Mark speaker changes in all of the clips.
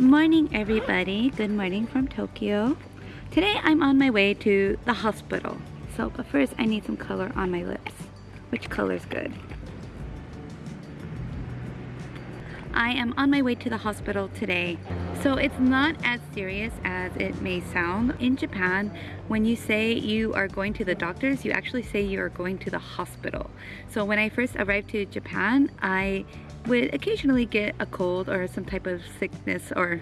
Speaker 1: morning everybody. Good morning from Tokyo. Today I'm on my way to the hospital. So but first I need some color on my lips. Which color is good? I am on my way to the hospital today. So it's not as serious as it may sound. In Japan, when you say you are going to the doctors, you actually say you are going to the hospital. So when I first arrived to Japan, I would occasionally get a cold or some type of sickness or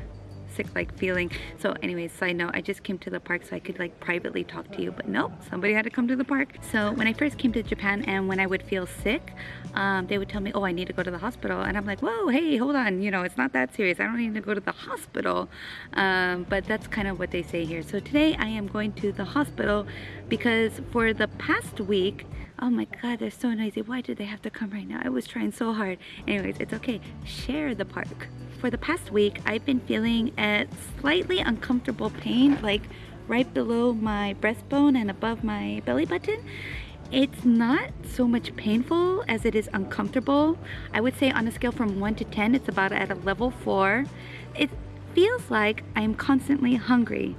Speaker 1: sick-like feeling. So anyways, side note, I just came to the park so I could like privately talk to you, but nope, somebody had to come to the park. So when I first came to Japan and when I would feel sick, um, they would tell me, oh, I need to go to the hospital. And I'm like, whoa, hey, hold on, you know, it's not that serious. I don't need to go to the hospital. Um, but that's kind of what they say here. So today I am going to the hospital because for the past week, oh my god they're so noisy why did they have to come right now i was trying so hard anyways it's okay share the park for the past week, I've been feeling a slightly uncomfortable pain, like right below my breastbone and above my belly button. It's not so much painful as it is uncomfortable. I would say on a scale from 1 to 10, it's about at a level 4. It feels like I'm constantly hungry.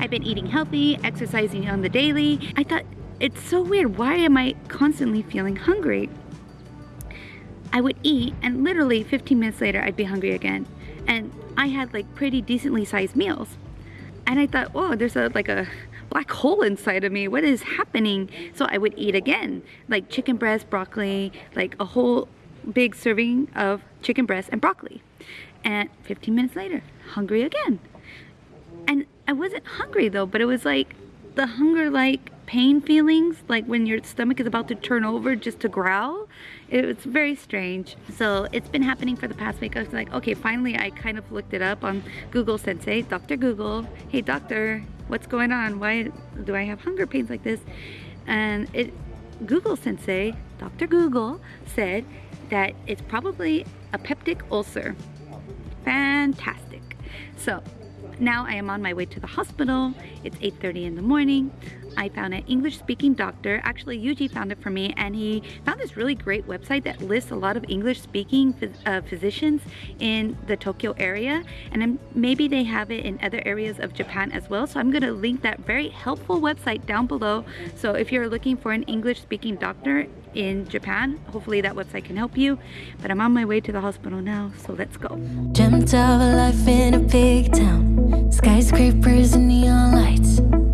Speaker 1: I've been eating healthy, exercising on the daily. I thought, it's so weird, why am I constantly feeling hungry? I would eat and literally 15 minutes later I'd be hungry again. And I had like pretty decently sized meals. And I thought, oh, there's a like a black hole inside of me. What is happening? So I would eat again, like chicken breast, broccoli, like a whole big serving of chicken breast and broccoli. And 15 minutes later, hungry again. And I wasn't hungry though, but it was like the hunger like pain feelings, like when your stomach is about to turn over just to growl. It's very strange. So it's been happening for the past week. I was like, okay, finally I kind of looked it up on Google Sensei, Dr. Google. Hey doctor, what's going on? Why do I have hunger pains like this? And it Google Sensei, Dr. Google, said that it's probably a peptic ulcer. Fantastic. So now I am on my way to the hospital. It's 8.30 in the morning. I found an English speaking doctor. Actually, Yuji found it for me and he found this really great website that lists a lot of English speaking uh, physicians in the Tokyo area. And maybe they have it in other areas of Japan as well. So I'm gonna link that very helpful website down below. So if you're looking for an English speaking doctor in Japan, hopefully that website can help you. But I'm on my way to the hospital now, so let's go. Dreamt of a life in a big town, skyscrapers and neon lights.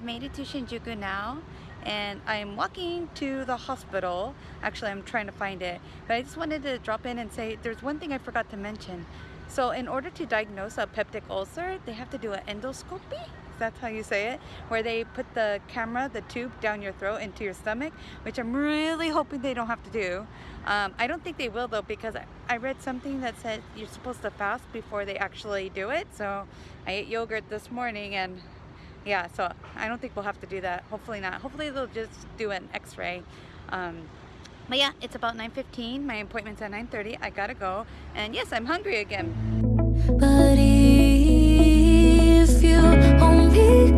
Speaker 1: I've made it to Shinjuku now and I'm walking to the hospital. Actually, I'm trying to find it, but I just wanted to drop in and say there's one thing I forgot to mention. So in order to diagnose a peptic ulcer, they have to do an endoscopy. That's how you say it, where they put the camera, the tube down your throat into your stomach, which I'm really hoping they don't have to do. Um, I don't think they will though because I read something that said you're supposed to fast before they actually do it. So I ate yogurt this morning and yeah, so I don't think we'll have to do that. Hopefully not. Hopefully they'll just do an x-ray. Um, but yeah, it's about 9.15. My appointment's at 9.30. I gotta go. And yes, I'm hungry again. But if you only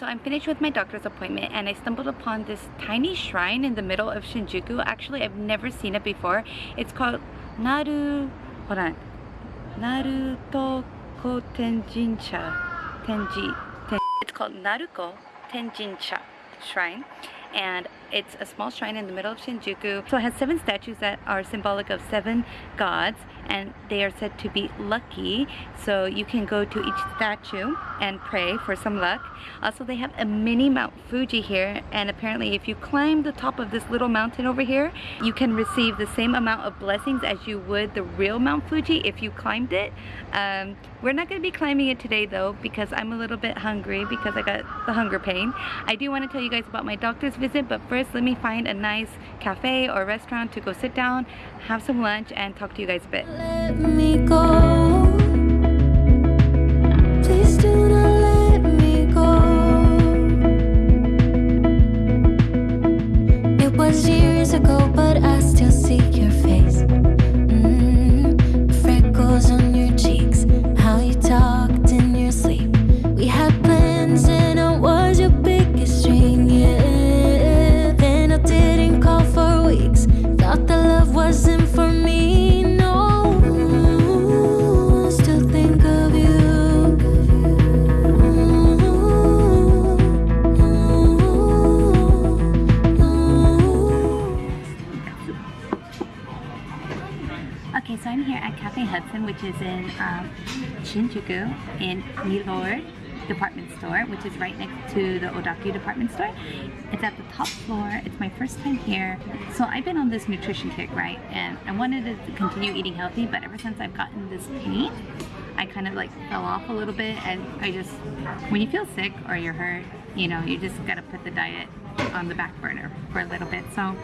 Speaker 1: so I'm finished with my doctor's appointment and I stumbled upon this tiny shrine in the middle of Shinjuku. Actually, I've never seen it before. It's called Naru... Hold on. Naruto Tenjinsha. Tenji. Ten, it's called Naruko Tenjinsha Shrine and it's a small shrine in the middle of Shinjuku. So it has seven statues that are symbolic of seven gods and they are said to be lucky. So you can go to each statue and pray for some luck. Also they have a mini Mount Fuji here and apparently if you climb the top of this little mountain over here you can receive the same amount of blessings as you would the real Mount Fuji if you climbed it. Um, we're not going to be climbing it today though because I'm a little bit hungry because I got the hunger pain. I do want to tell you guys about my doctor's visit but first first let me find a nice cafe or restaurant to go sit down, have some lunch, and talk to you guys a bit.
Speaker 2: Let me go. It was years ago, but I still see your face.
Speaker 1: Shinjuku in Mylord department store, which is right next to the Odakyu department store. It's at the top floor. It's my first time here. So I've been on this nutrition kick, right? And I wanted to continue eating healthy, but ever since I've gotten this pain, I kind of like fell off a little bit and I just, when you feel sick or you're hurt, you know, you just gotta put the diet on the back burner for a little bit. So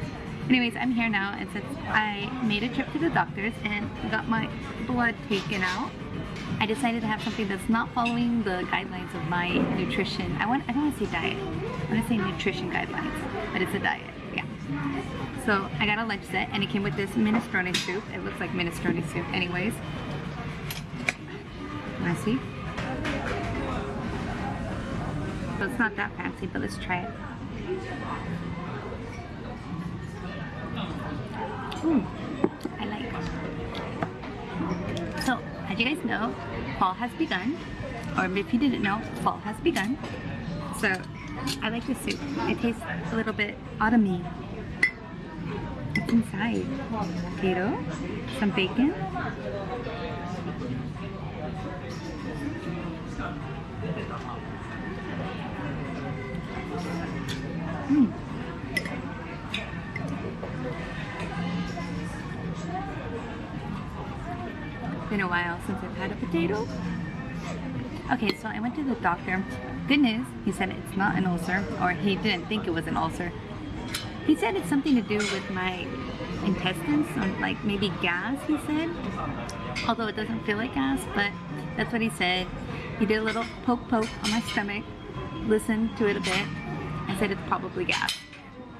Speaker 1: anyways, I'm here now and since I made a trip to the doctors and got my blood taken out, I decided to have something that's not following the guidelines of my nutrition. I want I don't want to say diet. I want to say nutrition guidelines, but it's a diet. Yeah. So I got a lunch set and it came with this minestrone soup. It looks like minestrone soup anyways. Wanna see? So it's not that fancy, but let's try it. Ooh, I like it. So, as you guys know, fall has begun. Or if you didn't know, fall has begun. So, I like this soup. It tastes a little bit autumny. What's inside? Potato, some bacon. Mm. Been a while since I've had a potato. Okay, so I went to the doctor. Good news, he said it's not an ulcer, or he didn't think it was an ulcer. He said it's something to do with my intestines, or like maybe gas, he said. Although it doesn't feel like gas, but that's what he said. He did a little poke poke on my stomach, listened to it a bit. I said it's probably gas.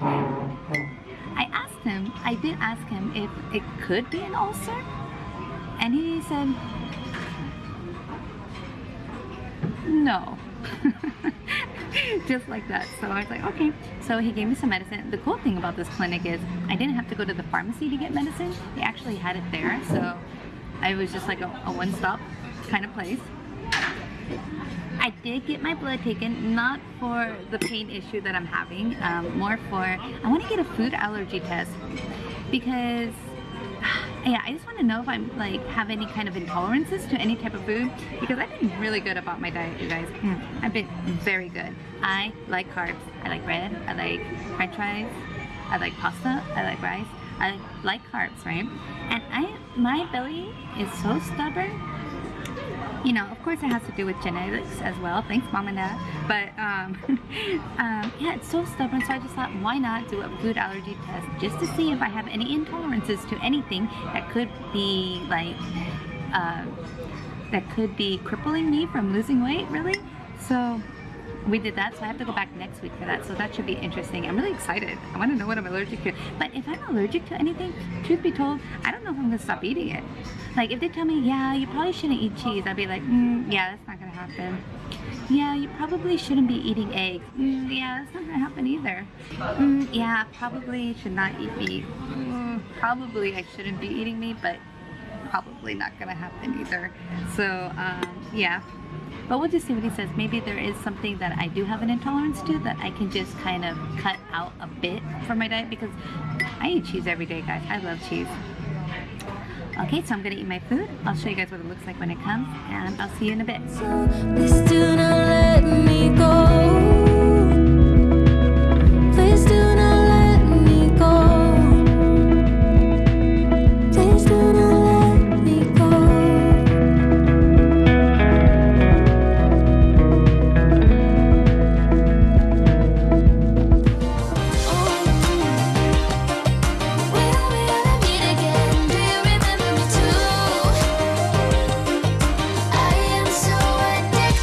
Speaker 1: I asked him, I did ask him if it could be an ulcer. And he said, no. Just like that. So I was like, okay. So he gave me some medicine. The cool thing about this clinic is I didn't have to go to the pharmacy to get medicine. They actually had it there. So I was just like a, a one-stop kind of place. I did get my blood taken, not for the pain issue that I'm having, um, more for, I want to get a food allergy test because yeah, I just want to know if I'm like have any kind of intolerances to any type of food because I've been really good about my diet, you guys. Mm, I've been very good. I like carbs. I like bread. I like french fries. I like pasta. I like rice. I like carbs, right? And I, my belly is so stubborn you know, of course it has to do with genetics as well. Thanks, mom and dad. But um, um, yeah, it's so stubborn. So I just thought, why not do a food allergy test just to see if I have any intolerances to anything that could be like, uh, that could be crippling me from losing weight, really. So we did that, so I have to go back next week for that. So that should be interesting. I'm really excited. I want to know what I'm allergic to. But if I'm allergic to anything, truth be told, I don't know if I'm gonna stop eating it. Like if they tell me, yeah, you probably shouldn't eat cheese, I'd be like, mm, yeah, that's not gonna happen. Yeah, you probably shouldn't be eating eggs. Mm, yeah, that's not gonna happen either. Mm, yeah, probably should not eat meat. Mm, probably I shouldn't be eating meat, but probably not gonna happen either. So um, yeah, but we'll just see what he says. Maybe there is something that I do have an intolerance to that I can just kind of cut out a bit from my diet because I eat cheese every day, guys. I love cheese. Okay, so I'm gonna eat my food. I'll show you guys what it looks like when it comes, and I'll see you in a bit.